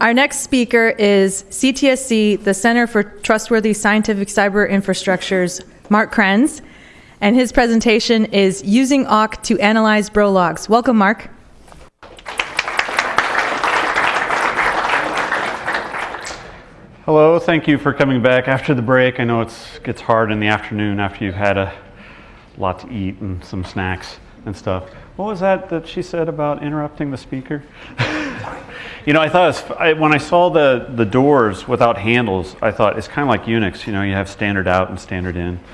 Our next speaker is CTSC, the Center for Trustworthy Scientific Cyber Infrastructures, Mark Krenz, and his presentation is Using Awk to Analyze Bro Logs. Welcome, Mark. Hello, thank you for coming back after the break. I know it gets hard in the afternoon after you've had a lot to eat and some snacks and stuff. What was that that she said about interrupting the speaker? you know, I thought was, I, when I saw the, the doors without handles, I thought it's kind of like Unix. You know, you have standard out and standard in.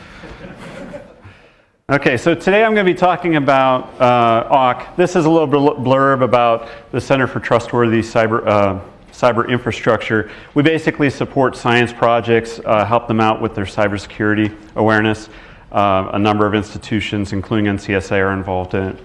Okay, so today I'm going to be talking about uh, Awk. This is a little blurb about the Center for Trustworthy Cyber uh, cyber infrastructure. We basically support science projects, uh, help them out with their cybersecurity awareness. Uh, a number of institutions, including NCSA, are involved in it.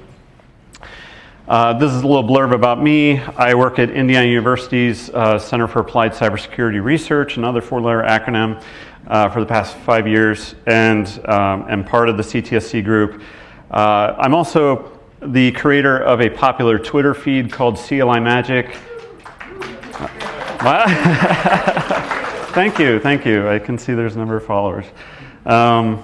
Uh, this is a little blurb about me. I work at Indiana University's uh, Center for Applied Cybersecurity Research, another four-letter acronym, uh, for the past five years, and um, am part of the CTSC group. Uh, I'm also the creator of a popular Twitter feed called CLI Magic. thank you, thank you. I can see there's a number of followers. Um,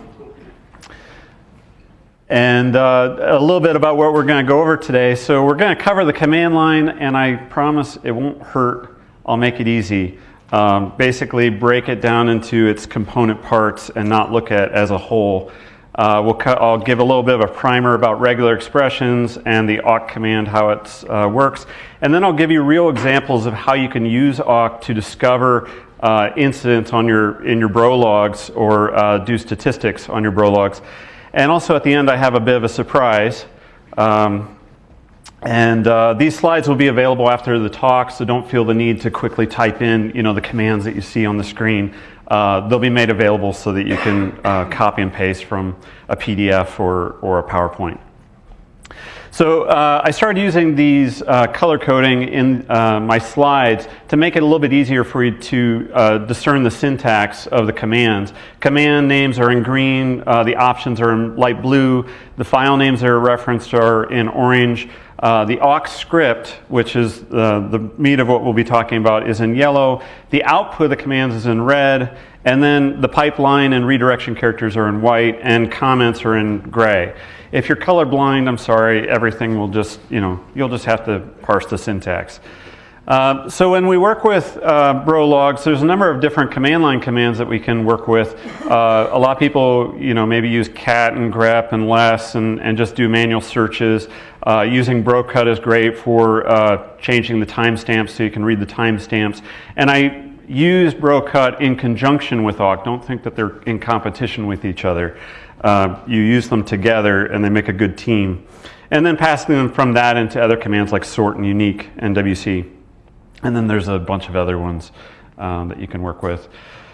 and uh, a little bit about what we're going to go over today. So we're going to cover the command line, and I promise it won't hurt. I'll make it easy. Um, basically, break it down into its component parts and not look at as a whole. Uh, we'll I'll give a little bit of a primer about regular expressions and the awk command, how it uh, works. And then I'll give you real examples of how you can use awk to discover uh, incidents on your, in your bro logs or uh, do statistics on your bro logs. And also at the end, I have a bit of a surprise. Um, and uh, these slides will be available after the talk, so don't feel the need to quickly type in you know, the commands that you see on the screen uh, they'll be made available so that you can uh, copy and paste from a PDF or, or a PowerPoint. So uh, I started using these uh, color coding in uh, my slides to make it a little bit easier for you to uh, discern the syntax of the commands. Command names are in green, the options are in light blue, the file names that are referenced are in orange, uh, the awk script, which is uh, the meat of what we'll be talking about, is in yellow. The output of the commands is in red. And then the pipeline and redirection characters are in white and comments are in gray. If you're colorblind, I'm sorry, everything will just, you know, you'll just have to parse the syntax. Uh, so when we work with uh, bro logs, there's a number of different command line commands that we can work with. Uh, a lot of people, you know, maybe use cat and grep and less and, and just do manual searches. Uh, using brocut is great for uh, changing the timestamps so you can read the timestamps. And I use brocut in conjunction with awk. Don't think that they're in competition with each other. Uh, you use them together and they make a good team. And then passing them from that into other commands like sort and unique and WC. And then there's a bunch of other ones um, that you can work with.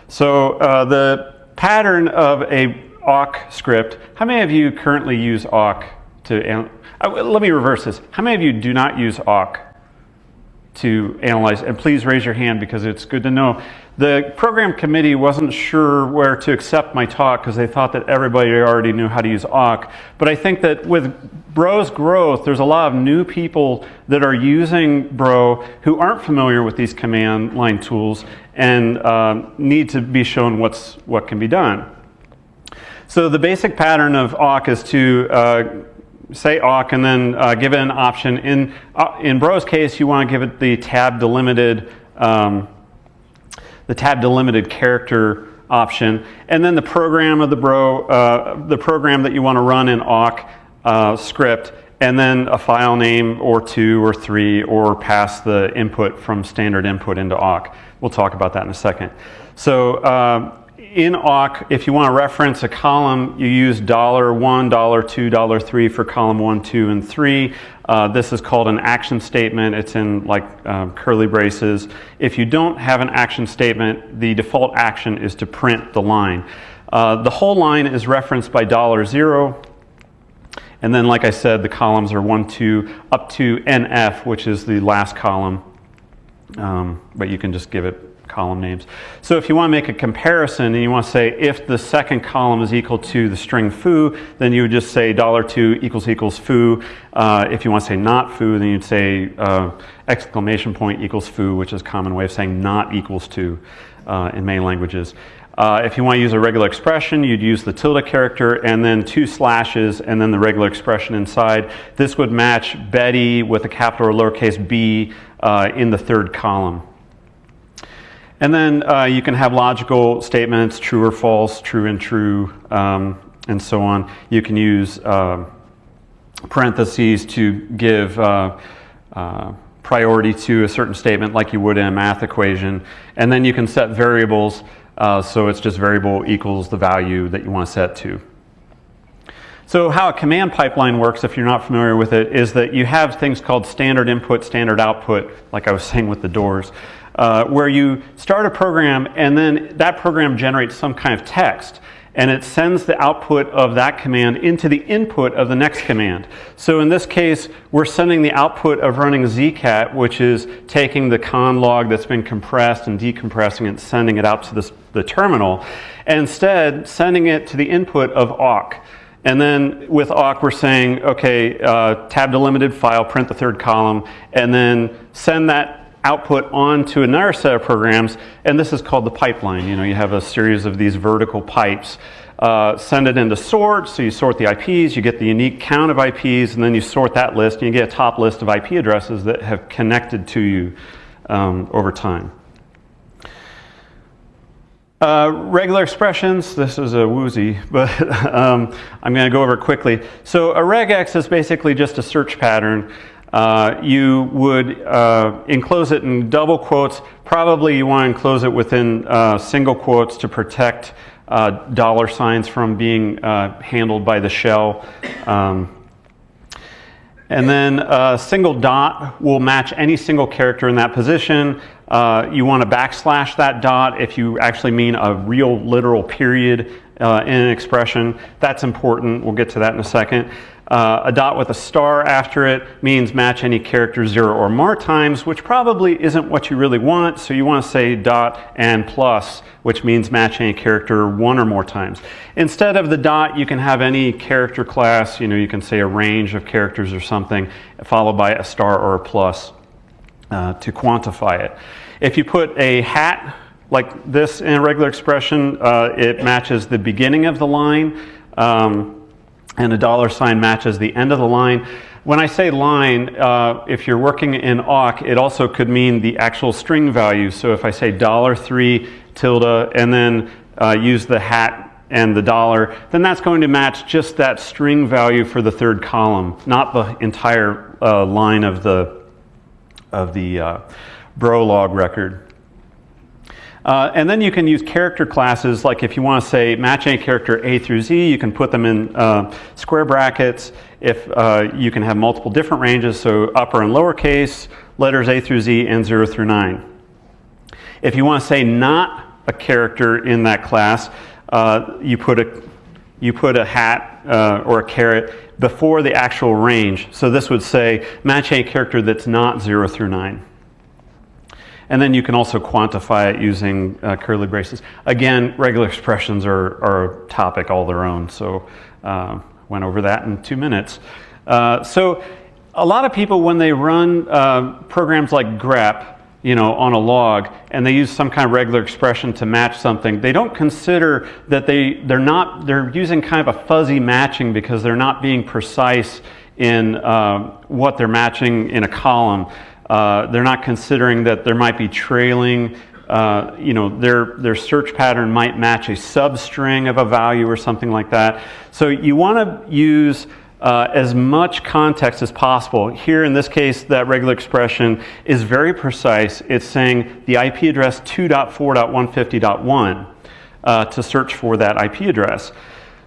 So uh, the pattern of a awk script, how many of you currently use awk to, uh, let me reverse this. How many of you do not use awk to analyze? And please raise your hand because it's good to know. The program committee wasn't sure where to accept my talk because they thought that everybody already knew how to use awk. But I think that with Bro's growth, there's a lot of new people that are using Bro who aren't familiar with these command line tools and uh, need to be shown what's, what can be done. So the basic pattern of awk is to uh, say awk and then uh, give it an option. In, uh, in Bro's case, you want to give it the tab delimited um, the tab delimited character option, and then the program of the bro, uh, the program that you want to run in awk uh, script, and then a file name or two or three, or pass the input from standard input into awk. We'll talk about that in a second. So uh, in awk, if you want to reference a column, you use $1, $1, $2, $3 for column 1, 2, and 3. Uh, this is called an action statement. It's in like um, curly braces. If you don't have an action statement, the default action is to print the line. Uh, the whole line is referenced by dollar $0. And then, like I said, the columns are 1, 2, up to NF, which is the last column. Um, but you can just give it column names. So if you want to make a comparison and you want to say if the second column is equal to the string foo, then you would just say $2 equals equals foo. Uh, if you want to say not foo, then you'd say uh, exclamation point equals foo, which is a common way of saying not equals to uh, in many languages. Uh, if you want to use a regular expression, you'd use the tilde character and then two slashes and then the regular expression inside. This would match Betty with a capital or lowercase b uh, in the third column. And then uh, you can have logical statements, true or false, true and true, um, and so on. You can use uh, parentheses to give uh, uh, priority to a certain statement like you would in a math equation. And then you can set variables, uh, so it's just variable equals the value that you want to set to. So how a command pipeline works, if you're not familiar with it, is that you have things called standard input, standard output, like I was saying with the doors uh, where you start a program and then that program generates some kind of text and it sends the output of that command into the input of the next command. So in this case, we're sending the output of running zcat, which is taking the conn log that's been compressed and decompressing and sending it out to this, the terminal, and instead sending it to the input of awk. And then with awk, we're saying, okay, uh, tab delimited file, print the third column, and then send that output onto another set of programs, and this is called the pipeline. You know, you have a series of these vertical pipes. Uh, send it into sort, so you sort the IPs, you get the unique count of IPs, and then you sort that list, and you get a top list of IP addresses that have connected to you um, over time. Uh, regular expressions, this is a woozy, but um, I'm going to go over quickly. So a regex is basically just a search pattern uh, you would uh, enclose it in double quotes. Probably you want to enclose it within uh, single quotes to protect uh, dollar signs from being uh, handled by the shell. Um, and then a single dot will match any single character in that position. You want to backslash that dot if you actually mean a real literal period in an expression. That's important. We'll get to that in a second. Uh, a dot with a star after it means match any character zero or more times, which probably isn't what you really want. So you want to say dot and plus, which means match any character one or more times. Instead of the dot, you can have any character class. You know, you can say a range of characters or something, followed by a star or a plus uh, to quantify it. If you put a hat like this in a regular expression, uh, it matches the beginning of the line. Um, and a dollar sign matches the end of the line. When I say line, uh, if you're working in awk, it also could mean the actual string value. So if I say dollar three tilde and then uh, use the hat and the dollar, then that's going to match just that string value for the third column, not the entire uh, line of the of the uh, bro log record. Uh, and then you can use character classes, like if you want to say match any character A through Z, you can put them in uh, square brackets. If uh, you can have multiple different ranges, so upper and lowercase, letters A through Z, and 0 through 9. If you want to say not a character in that class, uh, you, put a, you put a hat uh, or a caret before the actual range. So this would say match any character that's not 0 through 9. And then you can also quantify it using uh, curly braces. Again, regular expressions are, are a topic all their own, so uh, went over that in two minutes. Uh, so a lot of people, when they run uh, programs like grep, you know, on a log, and they use some kind of regular expression to match something, they don't consider that they, they're not, they're using kind of a fuzzy matching because they're not being precise in uh, what they're matching in a column. Uh, they're not considering that there might be trailing, uh, you know, their, their search pattern might match a substring of a value or something like that. So you want to use uh, as much context as possible. Here in this case, that regular expression is very precise. It's saying the IP address 2.4.150.1 uh, to search for that IP address.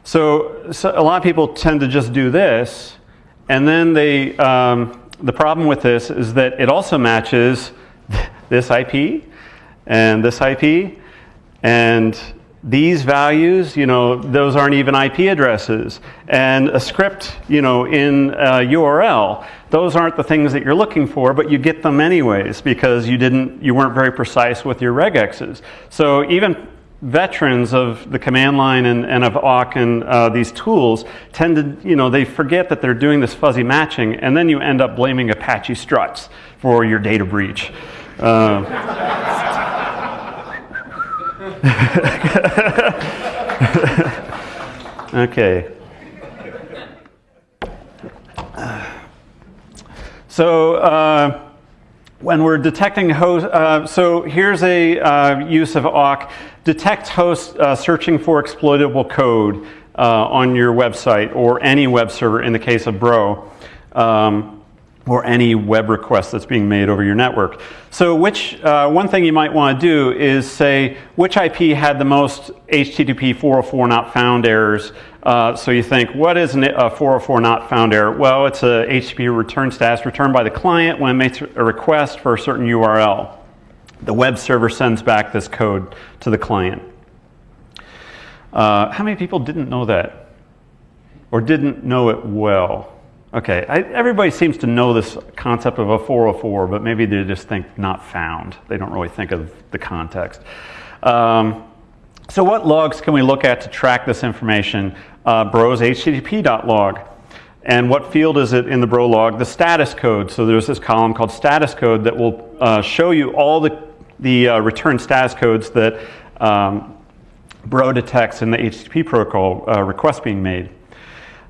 So, so, a lot of people tend to just do this, and then they, um, the problem with this is that it also matches this IP and this IP and these values, you know, those aren't even IP addresses. And a script, you know, in a URL, those aren't the things that you're looking for, but you get them anyways because you didn't, you weren't very precise with your regexes. So even veterans of the command line and, and of awk and uh, these tools tend to, you know, they forget that they're doing this fuzzy matching, and then you end up blaming Apache struts for your data breach. Uh, okay. So uh, when we're detecting host, uh, so here's a uh, use of awk. Detect hosts uh, searching for exploitable code uh, on your website or any web server in the case of Bro. Um, or any web request that's being made over your network. So which, uh, one thing you might want to do is say which IP had the most HTTP 404 not found errors. Uh, so you think, what is a 404 not found error? Well, it's a HTTP return status returned by the client when it makes a request for a certain URL. The web server sends back this code to the client. Uh, how many people didn't know that? Or didn't know it well? Okay, I, everybody seems to know this concept of a 404, but maybe they just think not found. They don't really think of the context. Um, so what logs can we look at to track this information? Uh, Bro's http.log. And what field is it in the Bro log? The status code. So there's this column called status code that will uh, show you all the, the uh, return status codes that um, Bro detects in the HTTP protocol uh, request being made.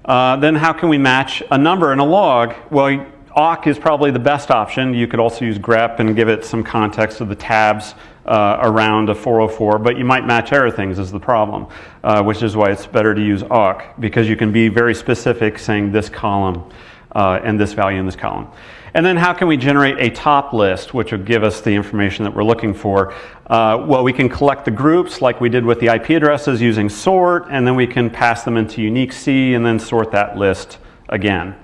Uh, then how can we match a number in a log? Well, awk is probably the best option. You could also use grep and give it some context of the tabs uh, around a 404, but you might match error things is the problem, uh, which is why it's better to use awk because you can be very specific saying this column uh, and this value in this column. And then how can we generate a top list, which will give us the information that we're looking for? Uh, well, we can collect the groups like we did with the IP addresses using sort, and then we can pass them into unique C and then sort that list again.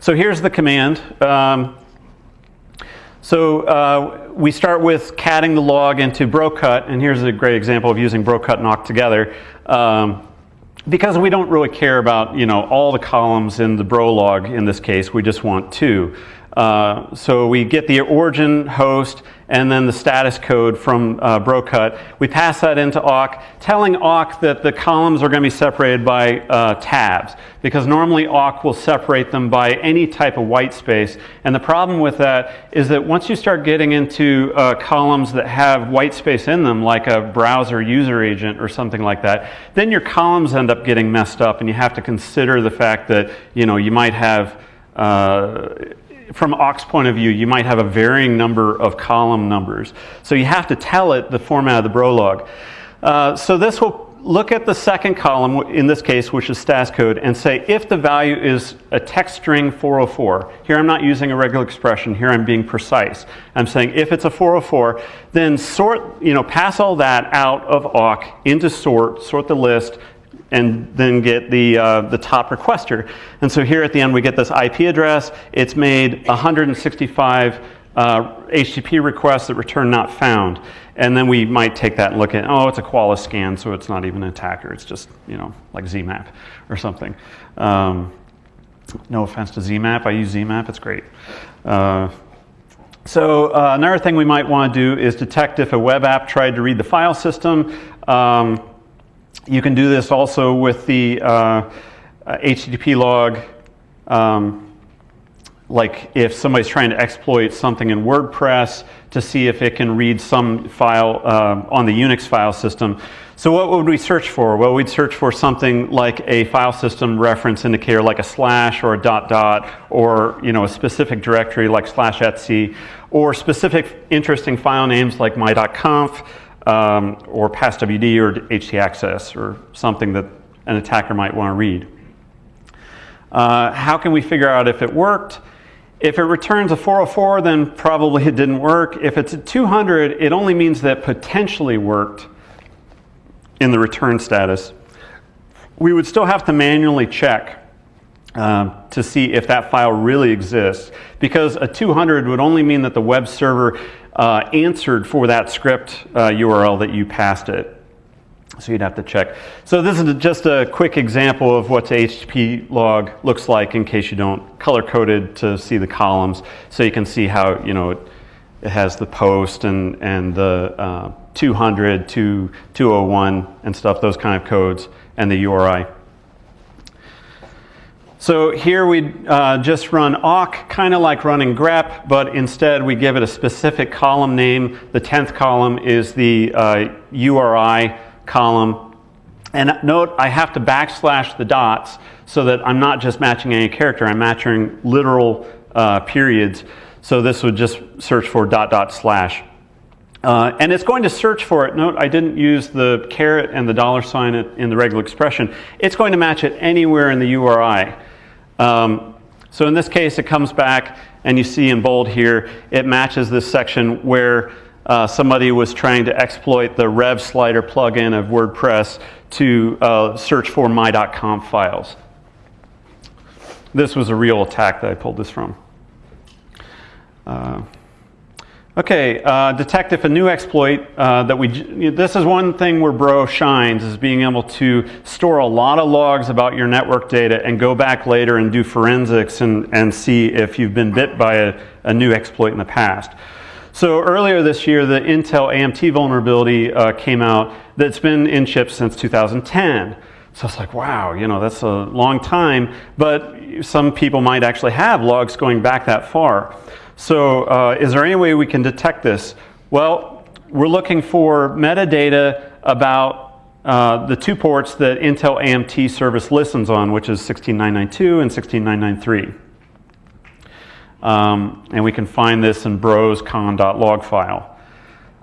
So here's the command. Um, so uh, we start with catting the log into brocut, and here's a great example of using brocut and awk together. Um, because we don't really care about you know all the columns in the bro log in this case, we just want two. Uh, so we get the origin host and then the status code from uh, Brocut. We pass that into awk, telling awk that the columns are going to be separated by uh, tabs, because normally awk will separate them by any type of white space. And the problem with that is that once you start getting into uh, columns that have white space in them, like a browser user agent or something like that, then your columns end up getting messed up, and you have to consider the fact that you know you might have uh, from awk's point of view, you might have a varying number of column numbers. So you have to tell it the format of the Brolog. Uh, so this will look at the second column, in this case, which is status code, and say if the value is a text string 404, here I'm not using a regular expression, here I'm being precise. I'm saying if it's a 404, then sort, you know, pass all that out of awk into sort, sort the list, and then get the, uh, the top requester. And so here at the end we get this IP address. It's made 165 uh, HTTP requests that return not found. And then we might take that and look at, oh, it's a Qualys scan, so it's not even an attacker. It's just, you know, like ZMAP or something. Um, no offense to ZMAP. I use ZMAP. It's great. Uh, so uh, another thing we might want to do is detect if a web app tried to read the file system. Um, you can do this also with the uh, HTTP log. Um, like if somebody's trying to exploit something in WordPress to see if it can read some file uh, on the Unix file system. So what would we search for? Well, we'd search for something like a file system reference indicator like a slash or a dot dot or you know, a specific directory like slash etc, or specific interesting file names like my.conf um, or passwd or htaccess or something that an attacker might want to read. Uh, how can we figure out if it worked? If it returns a 404, then probably it didn't work. If it's a 200, it only means that potentially worked in the return status. We would still have to manually check um, to see if that file really exists because a 200 would only mean that the web server uh, answered for that script uh, URL that you passed it. So you'd have to check. So this is just a quick example of what the HTTP log looks like in case you don't color coded to see the columns. So you can see how, you know, it, it has the post and, and the uh, 200 to 201 and stuff, those kind of codes, and the URI. So here we uh, just run awk, kind of like running grep, but instead we give it a specific column name. The 10th column is the uh, URI column. And note, I have to backslash the dots so that I'm not just matching any character, I'm matching literal uh, periods. So this would just search for dot dot slash. Uh, and it's going to search for it. Note, I didn't use the caret and the dollar sign in the regular expression. It's going to match it anywhere in the URI. Um, so in this case, it comes back, and you see in bold here, it matches this section where uh, somebody was trying to exploit the rev slider plugin of WordPress to uh, search for my.conf files. This was a real attack that I pulled this from. Uh, Okay, uh, detect if a new exploit uh, that we, this is one thing where Bro shines, is being able to store a lot of logs about your network data and go back later and do forensics and, and see if you've been bit by a, a new exploit in the past. So earlier this year, the Intel AMT vulnerability uh, came out that's been in chips since 2010. So it's like, wow, you know, that's a long time, but some people might actually have logs going back that far. So uh, is there any way we can detect this? Well, we're looking for metadata about uh, the two ports that Intel AMT service listens on, which is 16992 and 16993. Um, and we can find this in bros conn.log file.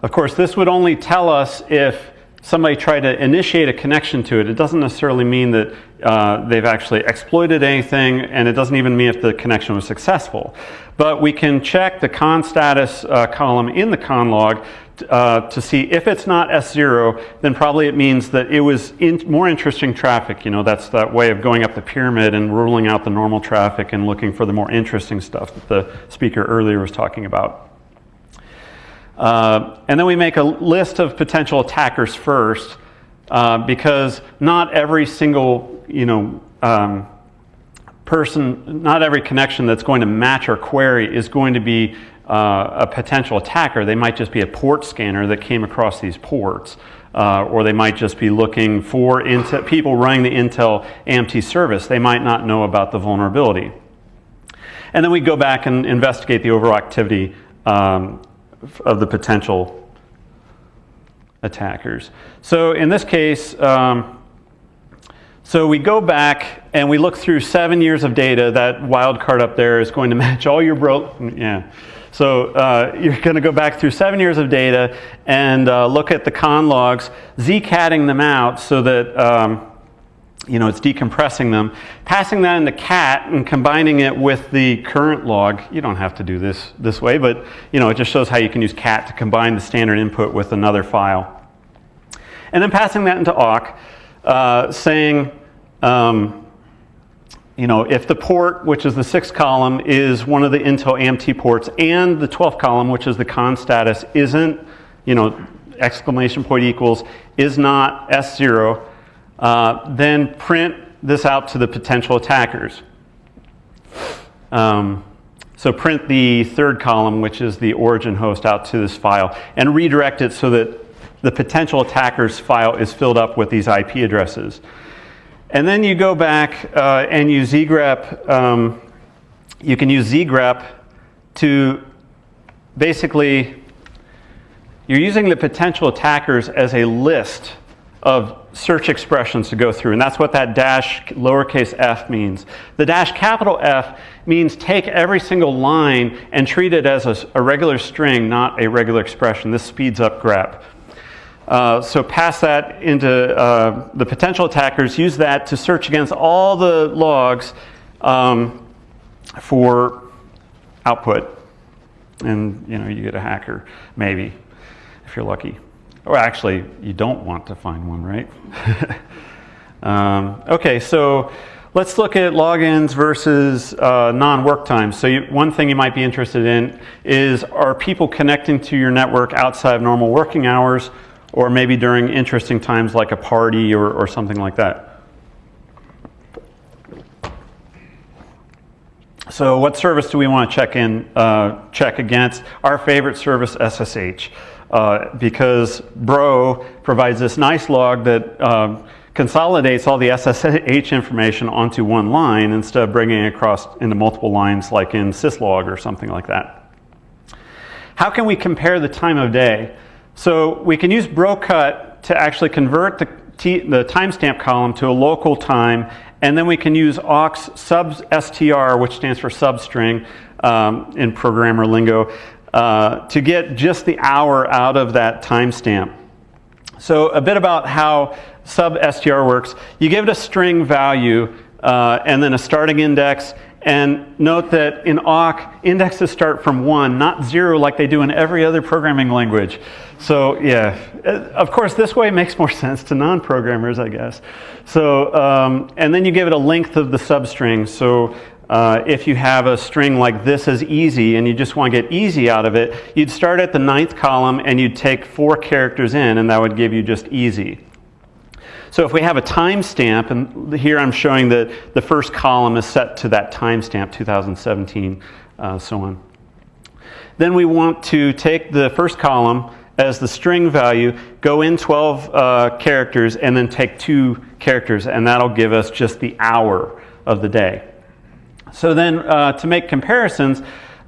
Of course, this would only tell us if somebody tried to initiate a connection to it. It doesn't necessarily mean that uh, they've actually exploited anything, and it doesn't even mean if the connection was successful. But we can check the con status uh, column in the conn log uh, to see if it's not S0, then probably it means that it was in more interesting traffic. You know, that's that way of going up the pyramid and ruling out the normal traffic and looking for the more interesting stuff that the speaker earlier was talking about. Uh, and then we make a list of potential attackers first uh, because not every single, you know, um, person, not every connection that's going to match our query is going to be uh, a potential attacker. They might just be a port scanner that came across these ports. Uh, or they might just be looking for Intel, people running the Intel AMT service. They might not know about the vulnerability. And then we go back and investigate the overall activity um, of the potential attackers. So in this case, um, so we go back and we look through seven years of data. That wildcard up there is going to match all your bro. Yeah. So uh, you're going to go back through seven years of data and uh, look at the conn logs, zcatting them out so that um, you know, it's decompressing them, passing that into cat and combining it with the current log. You don't have to do this this way, but you know, it just shows how you can use cat to combine the standard input with another file. And then passing that into awk, uh, saying, um, you know, if the port, which is the sixth column, is one of the Intel AMT ports, and the 12th column, which is the con status, isn't, you know, exclamation point equals, is not S0, uh, then print this out to the potential attackers. Um, so print the third column, which is the origin host, out to this file and redirect it so that the potential attacker's file is filled up with these IP addresses. And then you go back uh, and use zgrep. Um, you can use zgrep to basically, you're using the potential attackers as a list of search expressions to go through, and that's what that dash lowercase f means. The dash capital F means take every single line and treat it as a, a regular string, not a regular expression. This speeds up grep. Uh, so pass that into uh, the potential attackers, use that to search against all the logs um, for output. And you know, you get a hacker, maybe, if you're lucky. Or actually, you don't want to find one, right? um, okay, so let's look at logins versus uh, non-work times. So you, one thing you might be interested in is are people connecting to your network outside of normal working hours or maybe during interesting times like a party or, or something like that. So what service do we want to check in, uh, check against? Our favorite service, SSH, uh, because Bro provides this nice log that um, consolidates all the SSH information onto one line instead of bringing it across into multiple lines like in syslog or something like that. How can we compare the time of day? So we can use brocut to actually convert the, the timestamp column to a local time and then we can use awk's sub str, which stands for substring um, in programmer lingo, uh, to get just the hour out of that timestamp. So a bit about how sub str works. You give it a string value uh, and then a starting index. And note that in awk, indexes start from one, not zero like they do in every other programming language. So yeah, uh, of course, this way makes more sense to non-programmers, I guess. So, um, and then you give it a length of the substring. So uh, if you have a string like this is easy and you just want to get easy out of it, you'd start at the ninth column and you'd take four characters in and that would give you just easy. So if we have a timestamp, and here I'm showing that the first column is set to that timestamp, 2017, uh, so on. Then we want to take the first column as the string value, go in 12 uh, characters, and then take two characters, and that'll give us just the hour of the day. So then uh, to make comparisons,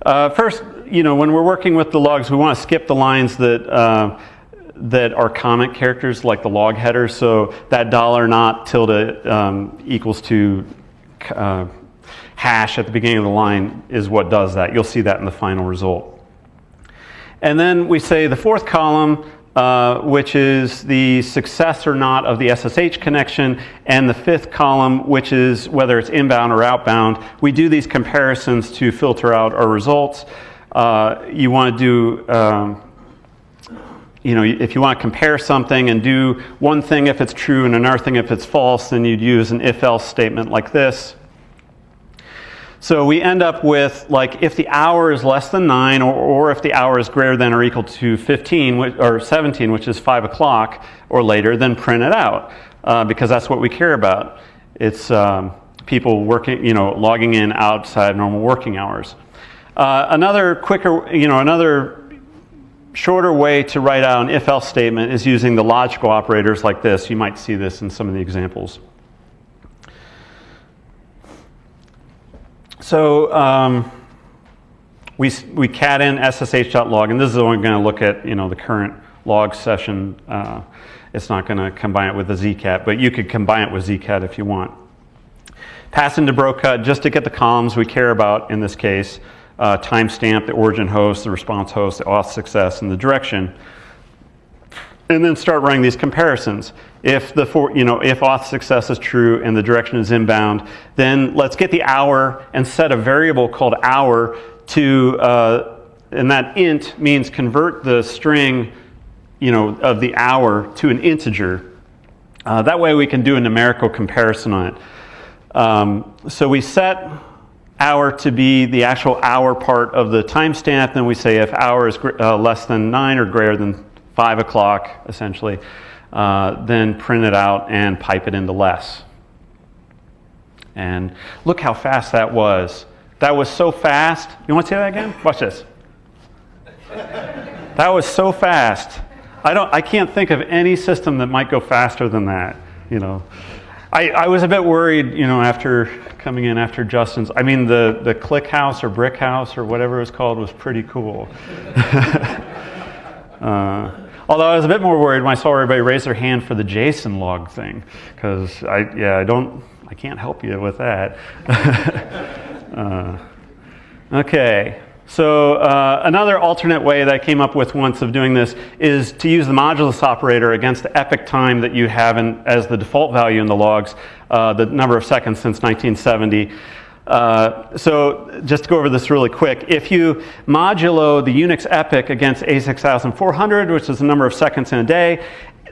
uh, first, you know, when we're working with the logs, we want to skip the lines that uh, that are comment characters like the log header. So that dollar not tilde um, equals to uh, hash at the beginning of the line is what does that. You'll see that in the final result. And then we say the fourth column, uh, which is the success or not of the SSH connection, and the fifth column, which is whether it's inbound or outbound. We do these comparisons to filter out our results. Uh, you want to do um, you know, if you want to compare something and do one thing if it's true and another thing if it's false, then you'd use an if-else statement like this. So we end up with like if the hour is less than 9 or, or if the hour is greater than or equal to 15 or 17, which is 5 o'clock or later, then print it out uh, because that's what we care about. It's um, people working, you know, logging in outside normal working hours. Uh, another quicker, you know, another shorter way to write out an if-else statement is using the logical operators like this. You might see this in some of the examples. So um, we, we cat in ssh.log, and this is only going to look at you know, the current log session. Uh, it's not going to combine it with the zcat, but you could combine it with zcat if you want. Pass into brocut just to get the columns we care about in this case uh, timestamp, the origin host, the response host, the auth success, and the direction. And then start running these comparisons. If the for, you know if auth success is true and the direction is inbound, then let's get the hour and set a variable called hour to uh, and that int means convert the string you know of the hour to an integer. Uh, that way we can do a numerical comparison on it. Um, so we set hour to be the actual hour part of the timestamp. Then we say if hour is uh, less than 9 or greater than 5 o'clock, essentially, uh, then print it out and pipe it into less. And look how fast that was. That was so fast. You want to say that again? Watch this. that was so fast. I, don't, I can't think of any system that might go faster than that, you know. I, I was a bit worried, you know, after coming in after Justin's. I mean, the, the ClickHouse or brick house or whatever it was called was pretty cool. uh, although I was a bit more worried when I saw everybody raise their hand for the JSON log thing, because I, yeah, I don't, I can't help you with that. uh, okay. So uh, another alternate way that I came up with once of doing this is to use the modulus operator against the epoch time that you have in, as the default value in the logs, uh, the number of seconds since 1970. Uh, so just to go over this really quick, if you modulo the Unix epoch against A6400, which is the number of seconds in a day,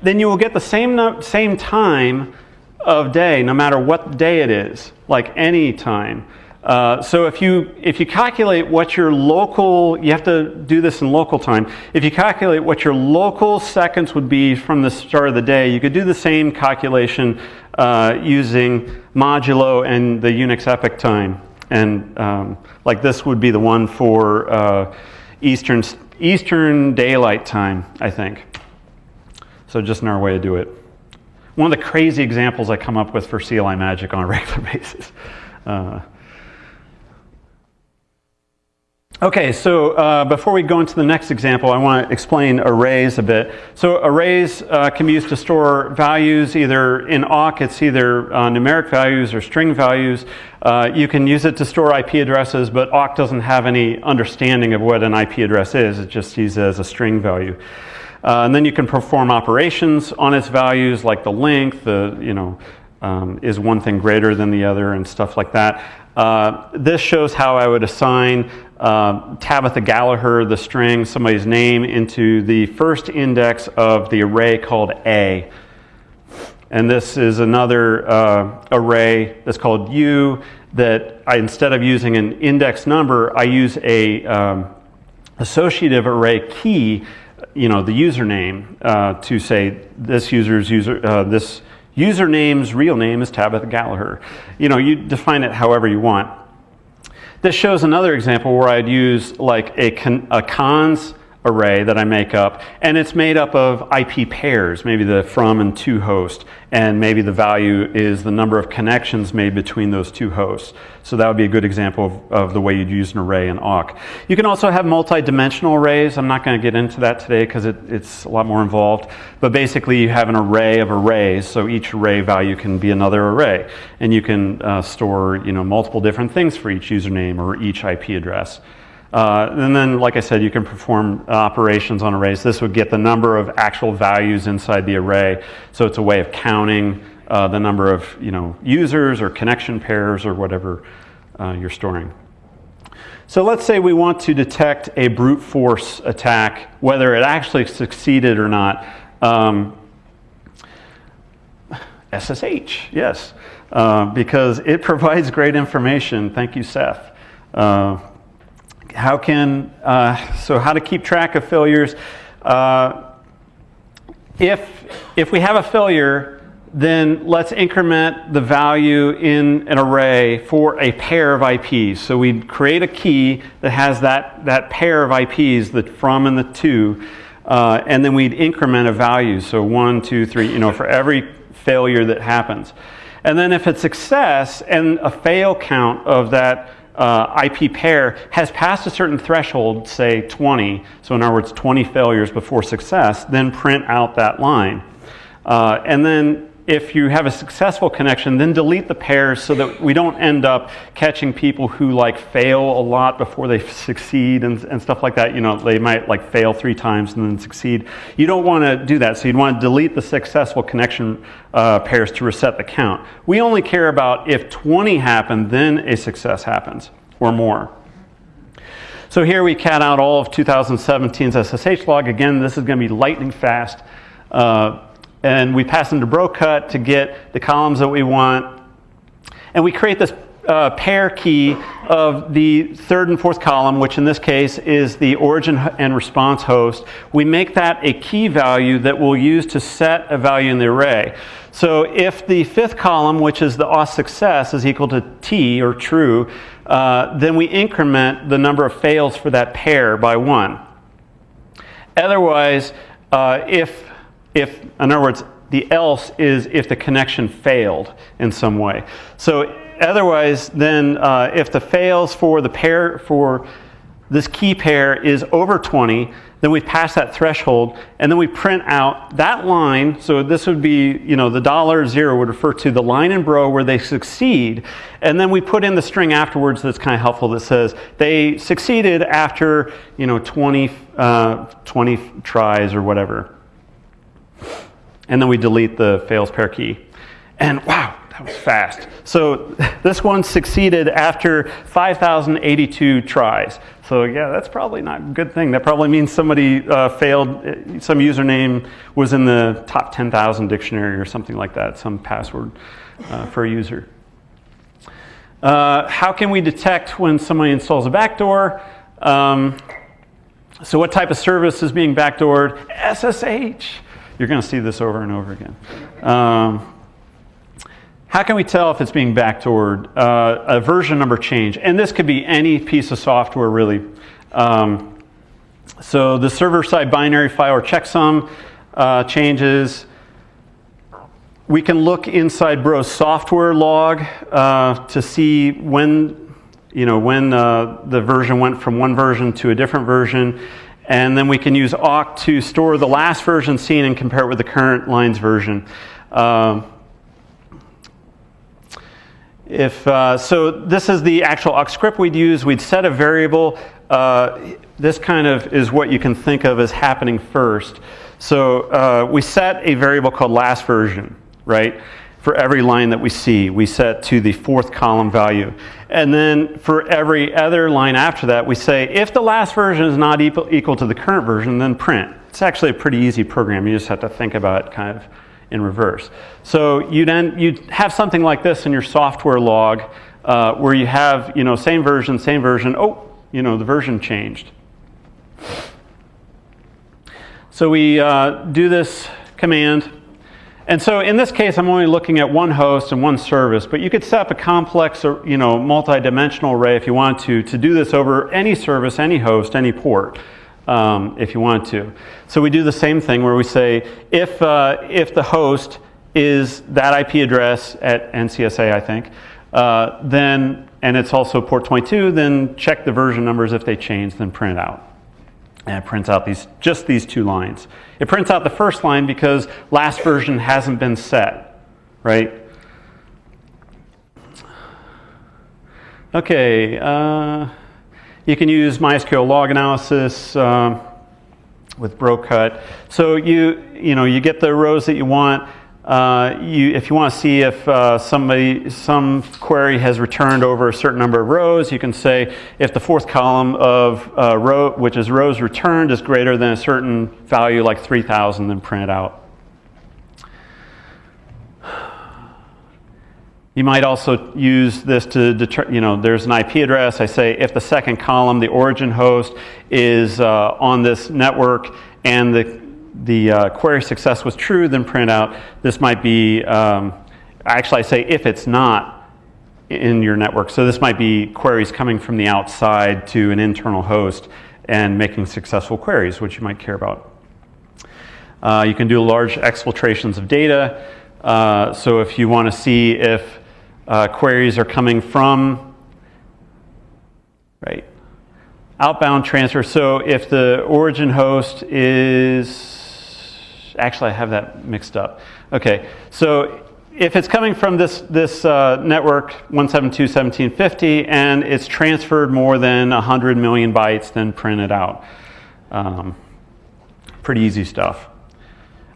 then you will get the same, same time of day no matter what day it is, like any time. Uh, so if you if you calculate what your local, you have to do this in local time. If you calculate what your local seconds would be from the start of the day, you could do the same calculation uh, using modulo and the Unix epoch time. And um, like this would be the one for uh, Eastern Eastern Daylight Time, I think. So just another way to do it. One of the crazy examples I come up with for CLI Magic on a regular basis. Uh, Okay, so uh, before we go into the next example, I want to explain arrays a bit. So arrays uh, can be used to store values either in awk, it's either uh, numeric values or string values. Uh, you can use it to store IP addresses, but awk doesn't have any understanding of what an IP address is. It just sees it as a string value. Uh, and then you can perform operations on its values like the length, the, you know, um, is one thing greater than the other and stuff like that. Uh, this shows how I would assign uh, Tabitha Gallagher, the string, somebody's name, into the first index of the array called A. And this is another uh, array that's called U that I, instead of using an index number, I use a um, associative array key, you know, the username uh, to say this user's user, uh, this username's real name is Tabitha Gallagher. You know, you define it however you want. This shows another example where I'd use like a, con a cons array that I make up, and it's made up of IP pairs, maybe the from and to host, and maybe the value is the number of connections made between those two hosts. So that would be a good example of, of the way you'd use an array in awk. You can also have multi-dimensional arrays. I'm not going to get into that today because it, it's a lot more involved. But basically you have an array of arrays, so each array value can be another array. And you can uh, store you know, multiple different things for each username or each IP address. Uh, and then, like I said, you can perform uh, operations on arrays. This would get the number of actual values inside the array. So it's a way of counting uh, the number of you know, users or connection pairs or whatever uh, you're storing. So let's say we want to detect a brute force attack, whether it actually succeeded or not. Um, SSH, yes, uh, because it provides great information. Thank you, Seth. How can, uh, so how to keep track of failures. Uh, if, if we have a failure, then let's increment the value in an array for a pair of IPs. So we create a key that has that, that pair of IPs, the from and the to, uh, and then we'd increment a value. So one, two, three, you know, for every failure that happens. And then if it's success and a fail count of that uh, IP pair has passed a certain threshold, say 20, so in other words, 20 failures before success, then print out that line. Uh, and then if you have a successful connection, then delete the pairs so that we don't end up catching people who like fail a lot before they succeed and, and stuff like that. You know, they might like fail three times and then succeed. You don't want to do that. So you'd want to delete the successful connection uh, pairs to reset the count. We only care about if 20 happen, then a success happens or more. So here we cat out all of 2017's SSH log. Again, this is going to be lightning fast. Uh, and we pass into brocut to get the columns that we want. And we create this uh, pair key of the third and fourth column, which in this case is the origin and response host. We make that a key value that we'll use to set a value in the array. So if the fifth column, which is the auth success, is equal to t, or true, uh, then we increment the number of fails for that pair by one. Otherwise, uh, if if, in other words, the else is if the connection failed in some way. So otherwise, then uh, if the fails for the pair for this key pair is over 20, then we pass that threshold, and then we print out that line. So this would be, you know, the dollar zero would refer to the line in Bro where they succeed, and then we put in the string afterwards that's kind of helpful that says they succeeded after, you know, 20, uh, 20 tries or whatever and then we delete the fails pair key. And wow, that was fast. So this one succeeded after 5,082 tries. So yeah, that's probably not a good thing. That probably means somebody uh, failed, uh, some username was in the top 10,000 dictionary or something like that, some password uh, for a user. Uh, how can we detect when somebody installs a backdoor? Um, so what type of service is being backdoored? SSH. You're going to see this over and over again. Um, how can we tell if it's being backdoored? Uh, a version number change. And this could be any piece of software, really. Um, so the server-side binary file or checksum uh, changes. We can look inside Bro's software log uh, to see when you know, when uh, the version went from one version to a different version. And then we can use awk to store the last version seen and compare it with the current line's version. Um, if, uh, so this is the actual awk script we'd use. We'd set a variable. Uh, this kind of is what you can think of as happening first. So uh, we set a variable called last version, right? For every line that we see, we set to the fourth column value. And then for every other line after that, we say, if the last version is not equal, equal to the current version, then print. It's actually a pretty easy program. You just have to think about it kind of in reverse. So you'd, end, you'd have something like this in your software log uh, where you have, you know, same version, same version. Oh, you know, the version changed. So we uh, do this command and so in this case, I'm only looking at one host and one service, but you could set up a complex or, you know, multi-dimensional array if you want to, to do this over any service, any host, any port, um, if you want to. So we do the same thing where we say, if, uh, if the host is that IP address at NCSA, I think, uh, then, and it's also port 22, then check the version numbers. If they change, then print out. And it prints out these, just these two lines. It prints out the first line because last version hasn't been set, right? Okay, uh, you can use MySQL log analysis uh, with BroCut. So you, you know, you get the rows that you want. Uh, you, if you want to see if uh, somebody, some query has returned over a certain number of rows, you can say if the fourth column of uh, row, which is rows returned, is greater than a certain value like 3,000, then print it out. You might also use this to determine, you know, there's an IP address. I say if the second column, the origin host, is uh, on this network and the the uh, query success was true, then print out. This might be, um, actually I say if it's not in your network. So this might be queries coming from the outside to an internal host and making successful queries, which you might care about. Uh, you can do large exfiltrations of data. Uh, so if you want to see if uh, queries are coming from, right, outbound transfer. So if the origin host is actually I have that mixed up. Okay, so if it's coming from this, this uh, network 172.1750 and it's transferred more than 100 million bytes, then print it out. Um, pretty easy stuff.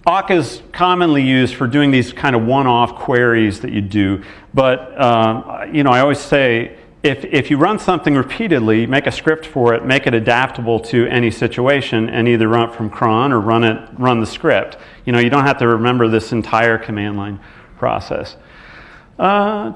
awk is commonly used for doing these kind of one-off queries that you do, but um, you know I always say if, if you run something repeatedly, make a script for it, make it adaptable to any situation, and either run it from cron or run it run the script. You know, you don't have to remember this entire command line process. Uh,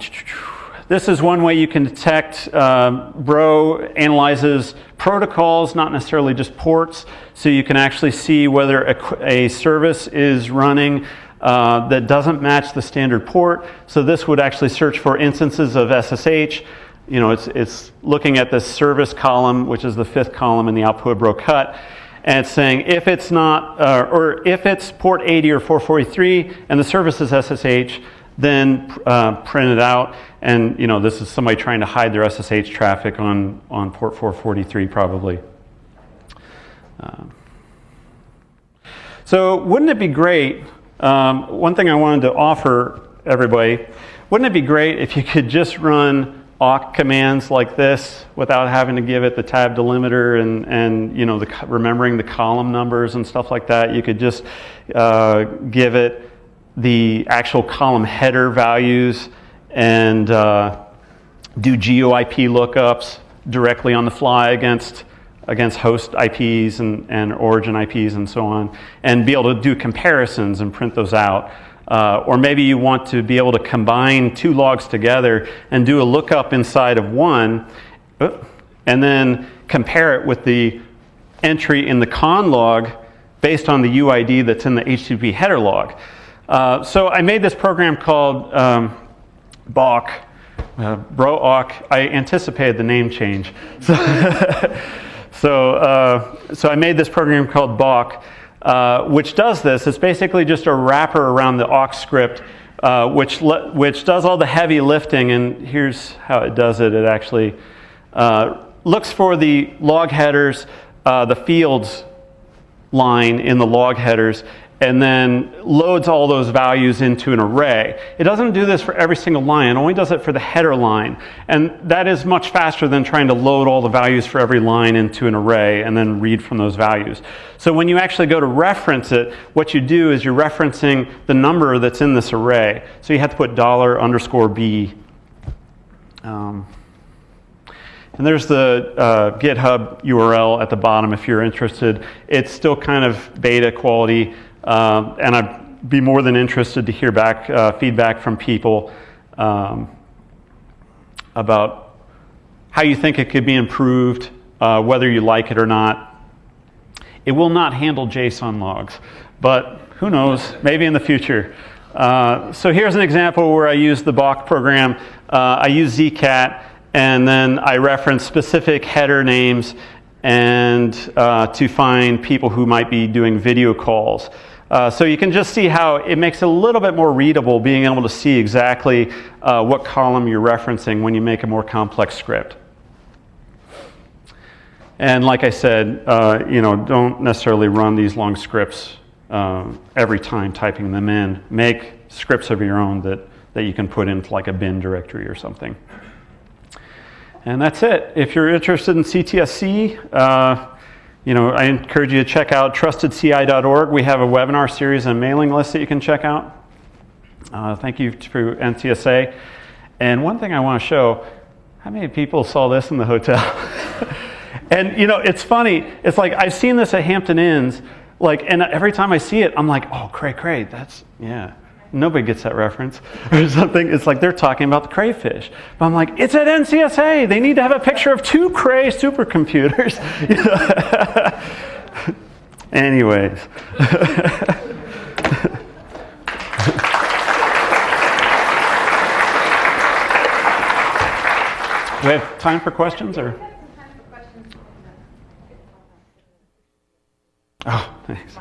this is one way you can detect. Uh, Bro analyzes protocols, not necessarily just ports, so you can actually see whether a, a service is running uh, that doesn't match the standard port. So this would actually search for instances of SSH you know, it's, it's looking at the service column, which is the fifth column in the output bro cut, and it's saying if it's not, uh, or if it's port 80 or 443 and the service is SSH, then uh, print it out. And you know, this is somebody trying to hide their SSH traffic on, on port 443 probably. Uh, so wouldn't it be great, um, one thing I wanted to offer everybody, wouldn't it be great if you could just run awk commands like this without having to give it the tab delimiter and, and you know, the, remembering the column numbers and stuff like that. You could just uh, give it the actual column header values and uh, do GeoIP lookups directly on the fly against against host IPs and, and origin IPs and so on, and be able to do comparisons and print those out Uh, or maybe you want to be able to combine two logs together and do a lookup inside of one, uh, and then compare it with the entry in the conn log based on the UID that's in the HTTP header log. Uh, so I made this program called um, Bawk, uh. I anticipated the name change. So, so, uh, so I made this program called Bawk uh, which does this. It's basically just a wrapper around the awk script, uh, which, which does all the heavy lifting. And here's how it does it. It actually uh, looks for the log headers, uh, the fields line in the log headers, and then loads all those values into an array. It doesn't do this for every single line, it only does it for the header line. And that is much faster than trying to load all the values for every line into an array and then read from those values. So when you actually go to reference it, what you do is you're referencing the number that's in this array. So you have to put dollar underscore B. Um, and there's the uh, GitHub URL at the bottom if you're interested. It's still kind of beta quality. Um, and I'd be more than interested to hear back uh, feedback from people um, about how you think it could be improved, uh, whether you like it or not. It will not handle JSON logs, but who knows, maybe in the future. Uh, so here's an example where I use the Bawk program. Uh, I use Zcat, and then I reference specific header names and uh, to find people who might be doing video calls. Uh, so you can just see how it makes it a little bit more readable being able to see exactly uh, what column you're referencing when you make a more complex script. And like I said, uh, you know, don't necessarily run these long scripts uh, every time typing them in. Make scripts of your own that, that you can put into like a bin directory or something. And that's it. If you're interested in CTSC, you know, I encourage you to check out trustedci.org. We have a webinar series and mailing list that you can check out. Uh, thank you to NCSA. And one thing I want to show, how many people saw this in the hotel? and you know, it's funny. It's like I've seen this at Hampton Inns, like, and every time I see it, I'm like, oh, cray cray, that's yeah. Nobody gets that reference or something. It's like they're talking about the crayfish. But I'm like, it's at NCSA. They need to have a picture of two cray supercomputers. Anyways. we have time for questions or? Oh, thanks.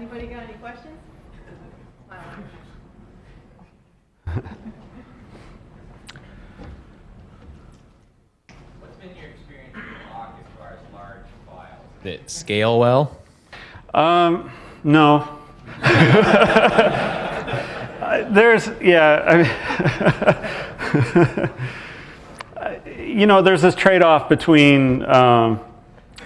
Anybody got any questions? What's been your experience with Bawk as far as large files? Did it scale well? Um, no. there's, yeah, I mean, you know, there's this trade-off between um,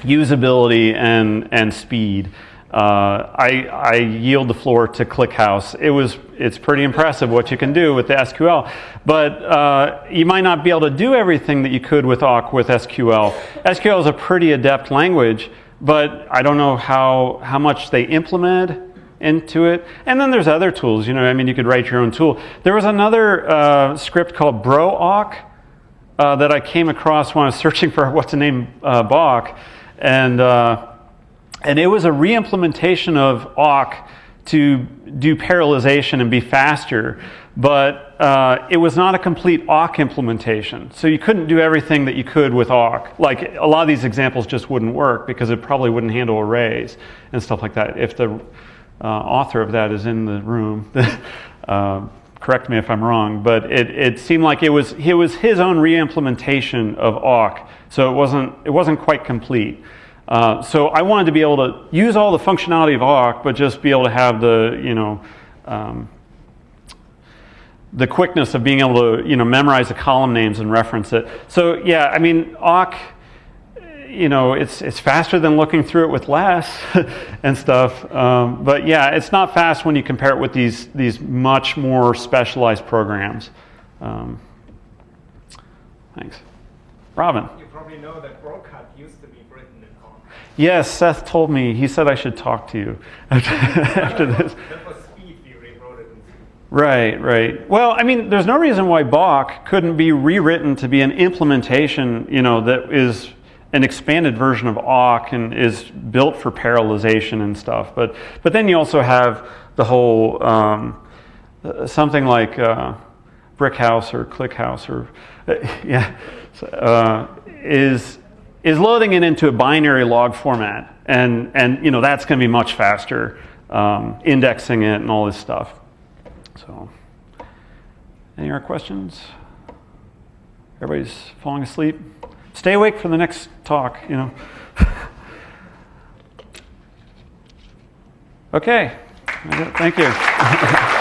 usability and, and speed. Uh, I, I, yield the floor to ClickHouse. It was, it's pretty impressive what you can do with the SQL, but uh, you might not be able to do everything that you could with awk with SQL. SQL is a pretty adept language, but I don't know how, how much they implement into it. And then there's other tools, you know, I mean, you could write your own tool. There was another uh, script called BroAuc uh, that I came across when I was searching for what's the name uh, and uh, and it was a re-implementation of awk to do parallelization and be faster, but uh, it was not a complete awk implementation. So you couldn't do everything that you could with awk. Like a lot of these examples just wouldn't work because it probably wouldn't handle arrays and stuff like that. If the uh, author of that is in the room, uh, correct me if I'm wrong, but it, it seemed like it was, it was his own re-implementation of awk. So it wasn't, it wasn't quite complete. Uh, so I wanted to be able to use all the functionality of awk, but just be able to have the, you know, um, the quickness of being able to, you know, memorize the column names and reference it. So yeah, I mean, awk, you know, it's, it's faster than looking through it with less and stuff. Um, but yeah, it's not fast when you compare it with these, these much more specialized programs. Um, thanks. Robin. You probably know that Yes, Seth told me. He said I should talk to you after this. Right, right. Well, I mean, there's no reason why Bawk couldn't be rewritten to be an implementation, you know, that is an expanded version of awk and is built for parallelization and stuff. But but then you also have the whole um, something like uh, Brick House or ClickHouse or uh, yeah uh, is is loading it into a binary log format, and and you know that's going to be much faster, um, indexing it and all this stuff. So, any other questions? Everybody's falling asleep. Stay awake for the next talk. You know. okay. Thank you.